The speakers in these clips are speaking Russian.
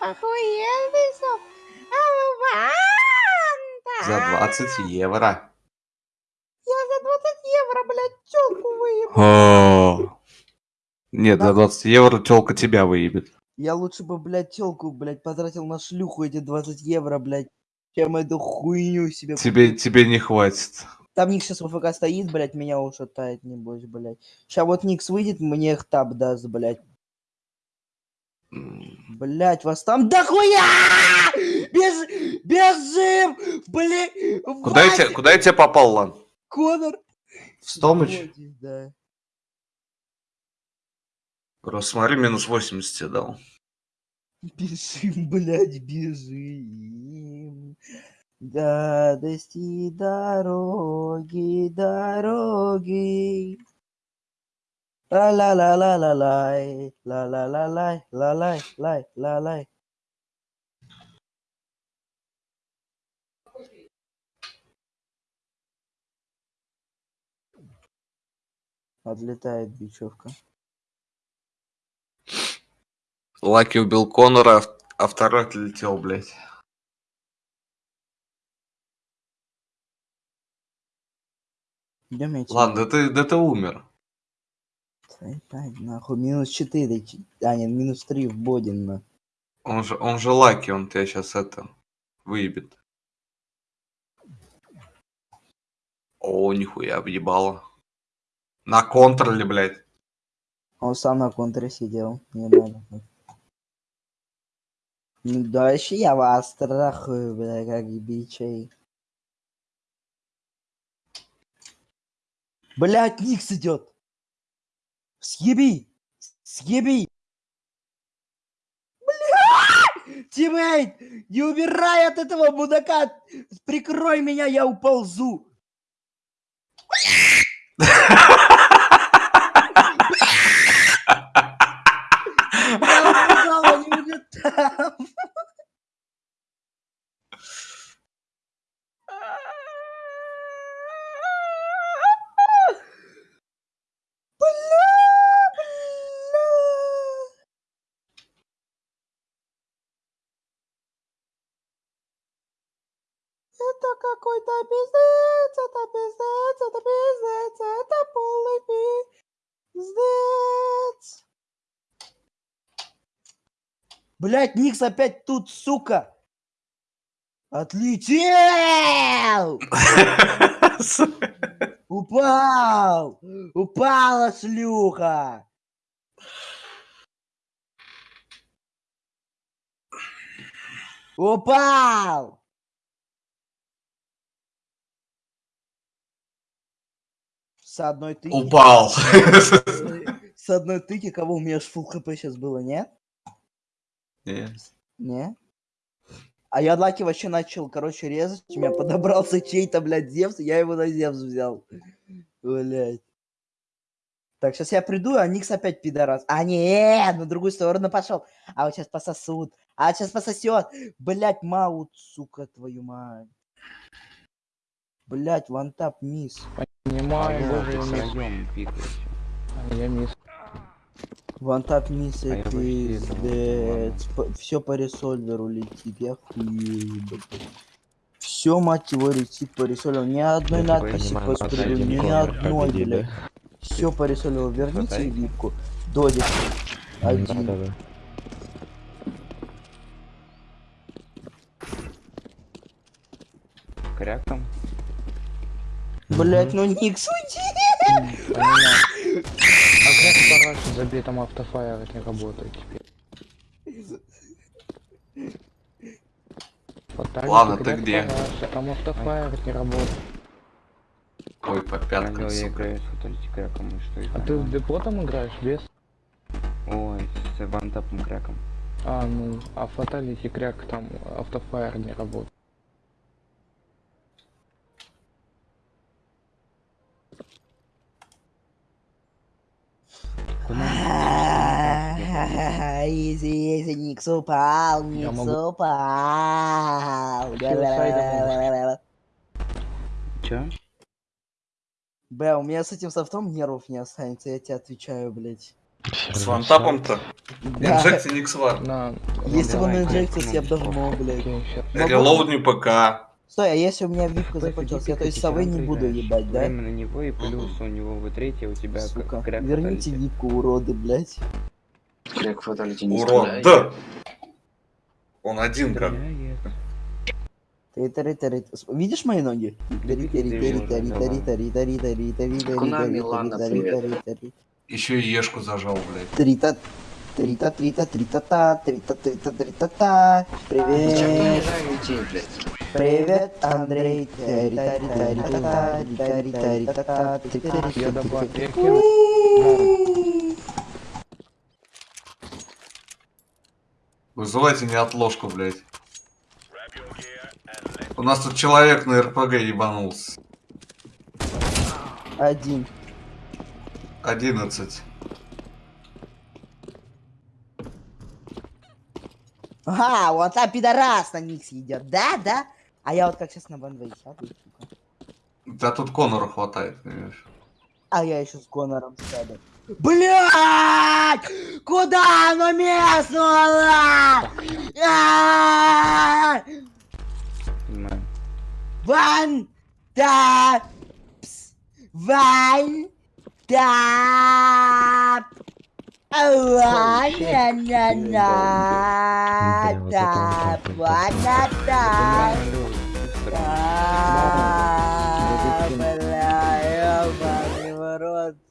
охуенный соп. За 20 евро. Я за 20 евро, блядь, тёлку выебу. О. Нет, за 20 евро телка тебя выебет. Я лучше бы, блядь, тёлку, блядь, потратил на шлюху эти 20 евро, блядь, чем эту хуйню себе Тебе, тебе не хватит. Там Ник сейчас в ФК стоит, блядь, меня ушатает, небось, блядь. Сейчас вот Никс выйдет, мне их таб даст, блядь. М, Блядь, вас там дохуя! Беж... Бежим! Блядь! Куда я, куда я тебе попал, Лан? Конор! В Стомыч? Да. Просто смотри, минус 80 тебе дал. Бежим, блядь, бежим. Гадости дороги, дороги. Ла-ла-ла-ла-ла-лай, ла-ла-ла-лай, ла-лай, лай, ла-лай. Отлетает бечевка. Лаки убил Конора, а- а второй отлетел, блядь. Идем Ладно, да ты, да ты умер. Ебать, нахуй, минус 4, а нет, минус 3 в Бодин, на. Он же, он же Лаки, он тебя сейчас это выебет. О, нихуя, объебало. На контроле, блядь. Он сам на контре сидел, не надо. Ну, дальше я вас страхую, бля, как бичей. Блять, Никс идет! Съеби! Съеби! Бля! Тиммейт! Не убирай от этого мудака! Прикрой меня, я уползу! Я уползал, они уже там! Бля, бля. Это какой-то пиздец, это пиздец, это пиздец, это полный пиздец. Блять, Никс опять тут, сука. Отлетел! Упал! Упала шлюха! Упал! С одной тыки. Упал. С одной тыки, кого у меня ж фул хп сейчас было, не? Не. Не? А я Лаки вообще начал, короче, резать. У меня подобрался чей-то, блядь, Зевс, я его на Зевс взял. Блядь. Так, сейчас я приду, а Никс опять пидорас. А, не, на другую сторону пошел. А вот сейчас пососут. А сейчас пососет. Блять, маут, сука, твою мать. Блять, вантап, мисс. Боже, ты я мисс. А, Я мисс. Вантап, мисс, А пиздец. Все по ресольверу летит, я хуею, Все, мать его, летит по ресольверу. Ни одной Я такой надписи по один ни одной, блядь. Все по ресольверу. Верните випку. Додик. Один. Блять, ну Никс, уйди! А как парашют забей, там автофайр не работает теперь. Ладно, ты где? Там автофайр не работает. Ой, по пяткам, сука. с А это? ты в депо там играешь, без? Ой, с вантапом кряком. А, ну, а фаталити кряк там автофайр не работает. Изи, изи, Никс упал, Никс могу- упал. Чё? Бля, у меня с этим софтом нервов не останется, я тебе отвечаю, блядь. С вантапом-то? Да. Инжекция Никсвар. На... Если бы он инжекцию, я бы давно, блядь. Релоудни ПК. Стой, а если у меня випка Кстати, закончилась, я то есть совы не буду ебать, да? Время на него и плюс у него в третье у тебя Сука, верните випку, уроды, блядь. Крэк фаталити не Урод. стреляет. Да. Он один как. Тари. Видишь мои ноги? Тари, тари, тари, тари, тари, тари, тари, тари, тари, тари, Куна, тари, Милана, тари, привет. тари, тари. Еще и Ешку зажал, блядь. Трита, трита, трита, трита, та, трита, трита, трита, та. Зачем ты Привет, унижаю людей, блядь? привет, Андрей. Тари, тари, тари, та, тари, тари, тари, та, та, тари, тари, Я тари, добавил. тари. Вызывайте неотложку, блядь. У нас тут человек на РПГ ебанулся. Один. 11. Ага, вот там пидорас на них идет, да, да? А я вот как сейчас на банвей сяду, сука. Да тут Конора хватает, понимаешь? А я еще с Конором сяду. Блять! Куда оно местнуло? Ван тапс! Ван тап! Ван тап! Ван тап!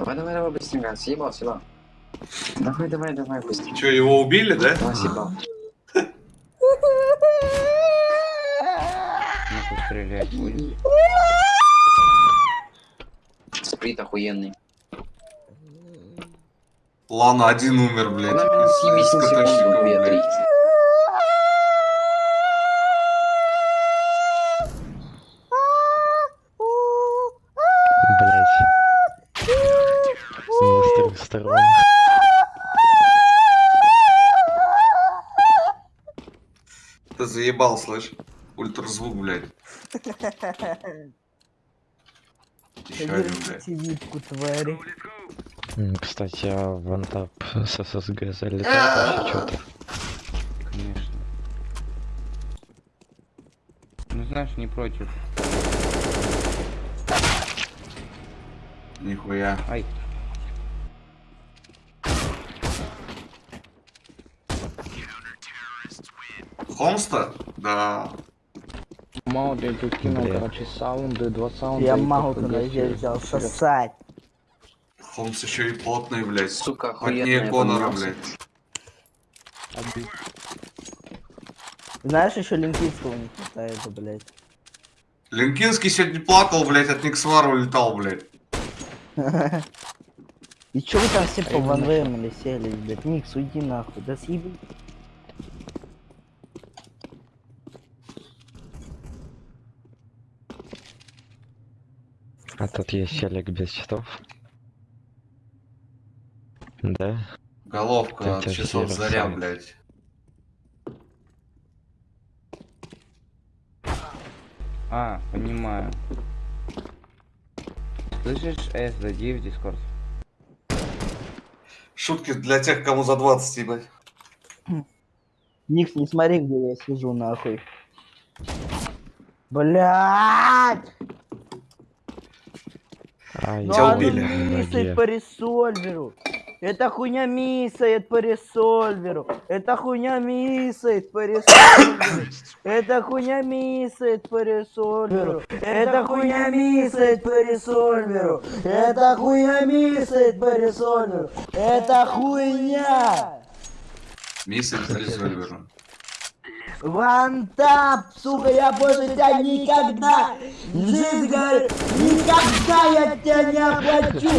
Давай, давай, давай, быстренько. Съебал, съебал. Давай, давай, давай, быстрее. Че, его убили, да? Давай, съебал. Стрелять будет. Сприт охуенный. Лана один умер, блядь. Она меня из- съебись из заебал, слышь? Ультразвук, блядь. Еще один, блядь. Твари. Кстати, а вантап с ССГ залетает вообще что-то. Конечно. Ну знаешь, не против. Нихуя. Ай, Холмста? Да. Мало я тут кинул, короче, саунды, два саунда. Я могу на взял сосать. Холмс еще и плотный, блядь. Сука, охуенная Конора, поменялся. блядь. Знаешь, еще Линкинского не хватает, блядь. Линкинский сегодня плакал, блядь, от Никсвара улетал, блядь. И чё вы там все по ванвеям или сели, блядь? Никс, уйди нахуй, да съеби. А тут есть селик без часов. Да? Головка от часов заря, блядь. а, понимаю. Слышишь, С, зайди в Дискорд. Шутки для тех, кому за 20, ебать. Никс, не смотри, где я сижу, нахуй. Блядь! Ай, Ну Тебя оно убили. миссает по ресольверу. Эта хуйня миссает по ресольверу. Эта хуйня миссает по ресольверу. Эта хуйня миссает по ресольверу. Эта хуйня миссает по ресольверу. Эта хуйня миссает по ресольверу. Это хуйня. Мисс Резольвера. Вантап, сука, я больше тебя никогда, говорит, никогда я тебя не оплачу,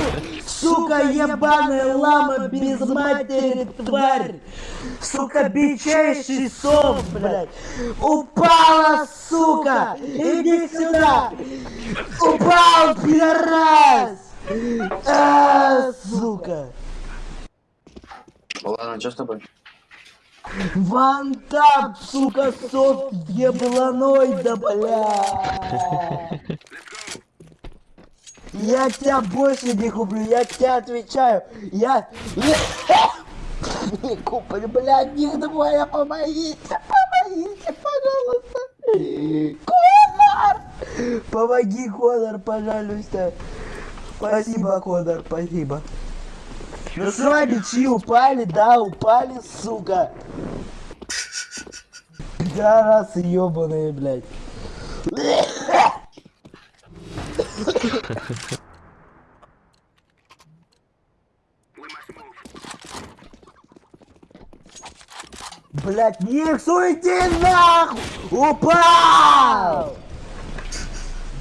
Сука, ебаная лама без матери, тварь! Сука, бичайший сов, блядь! Упала, сука! Иди сюда! Упал, пидорас! А, сука! Ладно, что с тобой? Вантап, сука, сов ебланой, да бля! Я тебя больше не куплю, я тебе отвечаю. Я... Не куплю, блядь, них двое, помогите, помогите, пожалуйста. Конор! Помоги, Конор, пожалуйста. Спасибо, Конор, спасибо. Ну что, бичи упали, да, упали, сука. Пидорасы ебаные, блядь. Блять, Никс, уйди нахуй! Упал!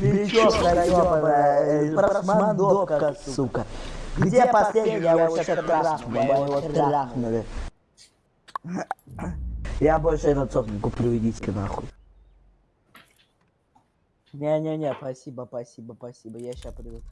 Бичевка ёбаная, просмандовка, сука. Где последний? Я его сейчас трахну, я его трахнули. Я больше этот сок не куплю, идите нахуй. Не-не-не, спасибо, спасибо, спасибо, я сейчас приду.